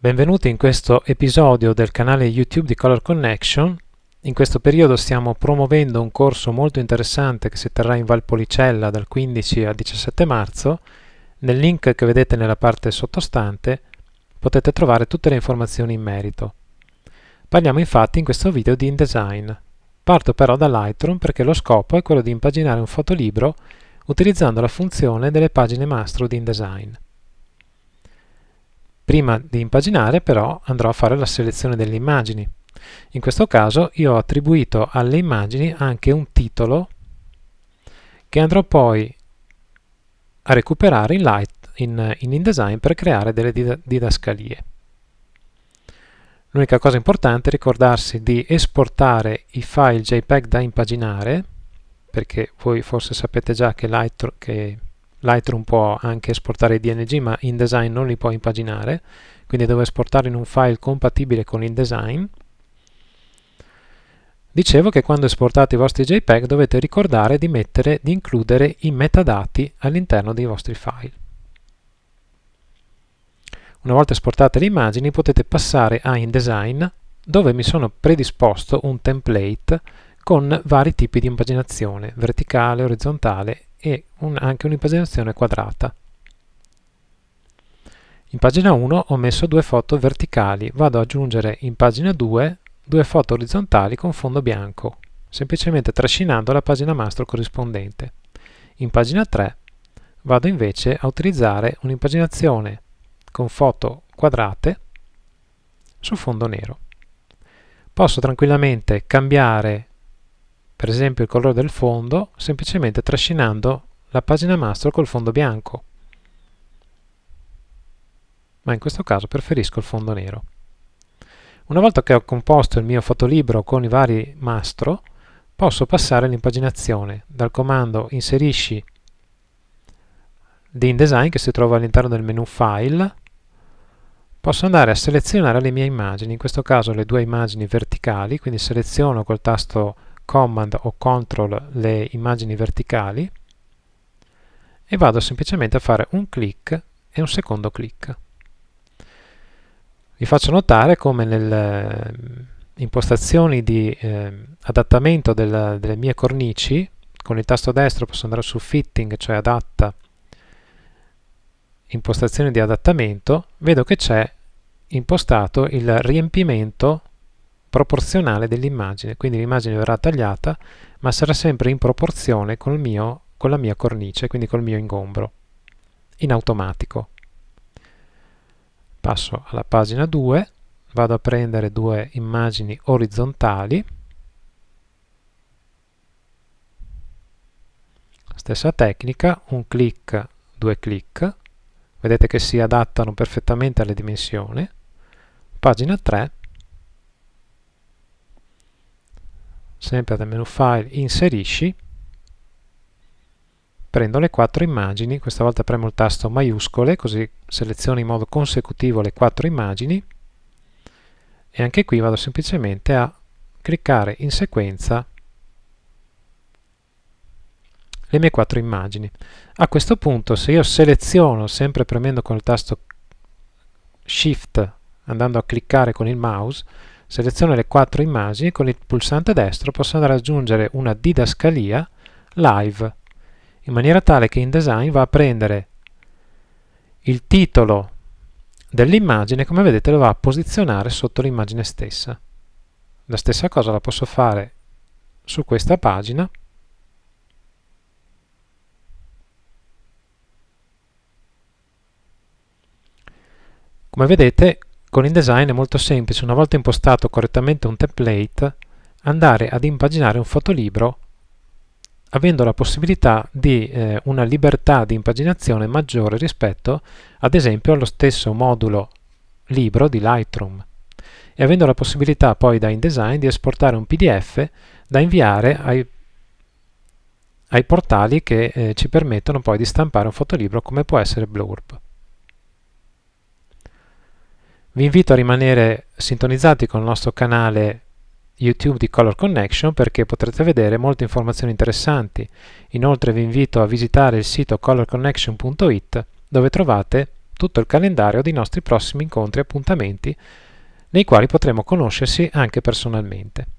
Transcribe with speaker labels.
Speaker 1: Benvenuti in questo episodio del canale YouTube di Color Connection. In questo periodo stiamo promuovendo un corso molto interessante che si terrà in Valpolicella dal 15 al 17 marzo. Nel link che vedete nella parte sottostante potete trovare tutte le informazioni in merito. Parliamo infatti in questo video di InDesign. Parto però da Lightroom perché lo scopo è quello di impaginare un fotolibro utilizzando la funzione delle pagine mastro di InDesign. Prima di impaginare però andrò a fare la selezione delle immagini. In questo caso io ho attribuito alle immagini anche un titolo che andrò poi a recuperare in, Light, in, in InDesign per creare delle didascalie. L'unica cosa importante è ricordarsi di esportare i file JPEG da impaginare, perché voi forse sapete già che, Lightroom, che Lightroom può anche esportare i DNG ma InDesign non li può impaginare, quindi devo esportarli in un file compatibile con InDesign. Dicevo che quando esportate i vostri JPEG dovete ricordare di, mettere, di includere i metadati all'interno dei vostri file. Una volta esportate le immagini potete passare a InDesign dove mi sono predisposto un template con vari tipi di impaginazione, verticale, orizzontale e un, anche un'impaginazione quadrata. In pagina 1 ho messo due foto verticali, vado ad aggiungere in pagina 2 due foto orizzontali con fondo bianco, semplicemente trascinando la pagina mastro corrispondente. In pagina 3 vado invece a utilizzare un'impaginazione con foto quadrate su fondo nero. Posso tranquillamente cambiare per esempio il colore del fondo semplicemente trascinando la pagina mastro col fondo bianco. Ma in questo caso preferisco il fondo nero. Una volta che ho composto il mio fotolibro con i vari mastro posso passare all'impaginazione. Dal comando inserisci di InDesign che si trova all'interno del menu file. Posso andare a selezionare le mie immagini in questo caso le due immagini verticali quindi seleziono col tasto Command o Control le immagini verticali e vado semplicemente a fare un clic e un secondo clic. Vi faccio notare come nelle eh, impostazioni di eh, adattamento del, delle mie cornici, con il tasto destro posso andare su Fitting, cioè adatta, impostazioni di adattamento, vedo che c'è impostato il riempimento proporzionale dell'immagine, quindi l'immagine verrà tagliata ma sarà sempre in proporzione col mio, con la mia cornice, quindi col mio ingombro, in automatico. Passo alla pagina 2, vado a prendere due immagini orizzontali, stessa tecnica, un clic, due clic, vedete che si adattano perfettamente alle dimensioni, pagina 3, sempre dal menu file inserisci. Prendo le quattro immagini questa volta premo il tasto maiuscole così seleziono in modo consecutivo le quattro immagini. E anche qui vado semplicemente a cliccare in sequenza le mie quattro immagini. A questo punto se io seleziono sempre premendo con il tasto shift andando a cliccare con il mouse seleziono le quattro immagini, con il pulsante destro posso andare ad aggiungere una didascalia live, in maniera tale che InDesign va a prendere il titolo dell'immagine, come vedete lo va a posizionare sotto l'immagine stessa. La stessa cosa la posso fare su questa pagina, Come vedete con InDesign è molto semplice, una volta impostato correttamente un template, andare ad impaginare un fotolibro avendo la possibilità di eh, una libertà di impaginazione maggiore rispetto ad esempio allo stesso modulo libro di Lightroom e avendo la possibilità poi da InDesign di esportare un PDF da inviare ai, ai portali che eh, ci permettono poi di stampare un fotolibro come può essere Blurb. Vi invito a rimanere sintonizzati con il nostro canale YouTube di Color Connection perché potrete vedere molte informazioni interessanti. Inoltre vi invito a visitare il sito colorconnection.it dove trovate tutto il calendario dei nostri prossimi incontri e appuntamenti nei quali potremo conoscersi anche personalmente.